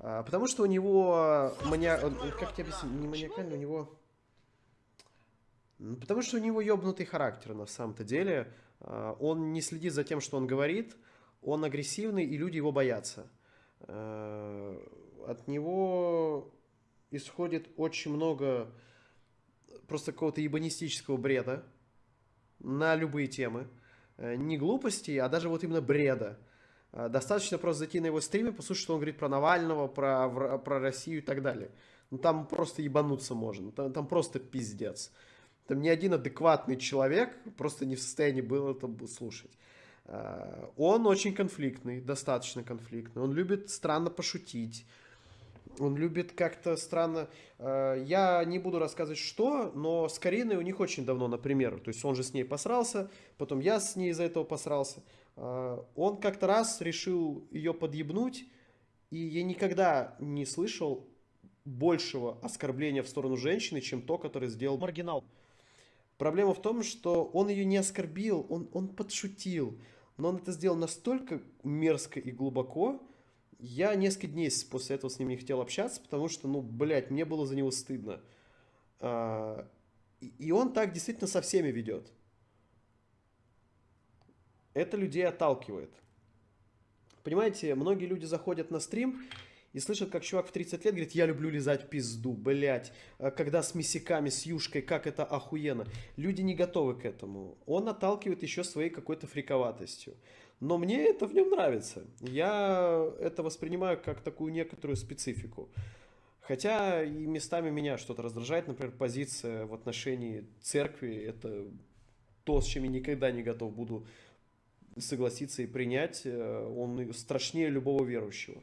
А, Потому что у него маня... он- Как тебе объяснить? Не маниакально, у него... Потому что у него ёбнутый характер на самом-то деле. А, Он не следит за тем, что он говорит. Он агрессивный, и люди его боятся. Э, От него исходит очень много просто какого-то ебанистического бреда на любые темы. Э, Не глупости, а даже вот именно бреда. А, Достаточно просто зайти на его стриме, послушать, что он говорит про Навального, про, про Россию и так далее. Ну там просто ебануться можно, там, там просто пиздец. Там ни один адекватный человек просто не в состоянии был это слушать. А, Он очень конфликтный, достаточно конфликтный. Он любит странно пошутить. Он любит как-то странно... э, Я не буду рассказывать, что, но с Кариной у них очень давно, например. То есть он же с ней посрался, потом я с ней из-за этого посрался. Э, Он как-то раз решил ее подъебнуть, и я никогда не слышал большего оскорбления в сторону женщины, чем то, которое сделал маргинал. Проблема в том, что он ее не оскорбил, он, он подшутил. Но он это сделал настолько мерзко и глубоко, я несколько дней после этого с ним не хотел общаться, потому что, ну, блядь, мне было за него стыдно. А, И он так действительно со всеми ведет. Это людей отталкивает. Понимаете, многие люди заходят на стрим и слышат, как чувак в 30 лет говорит, я люблю лизать пизду, блять, когда с мясиками, с юшкой, как это охуенно. Люди не готовы к этому. Он отталкивает еще своей какой-то фриковатостью. Но мне это в нем нравится. Я это воспринимаю как такую некоторую специфику. Хотя и местами меня что-то раздражает, например, позиция в отношении церкви. Это то, с чем я никогда не готов буду согласиться и принять. Э, Он страшнее любого верующего.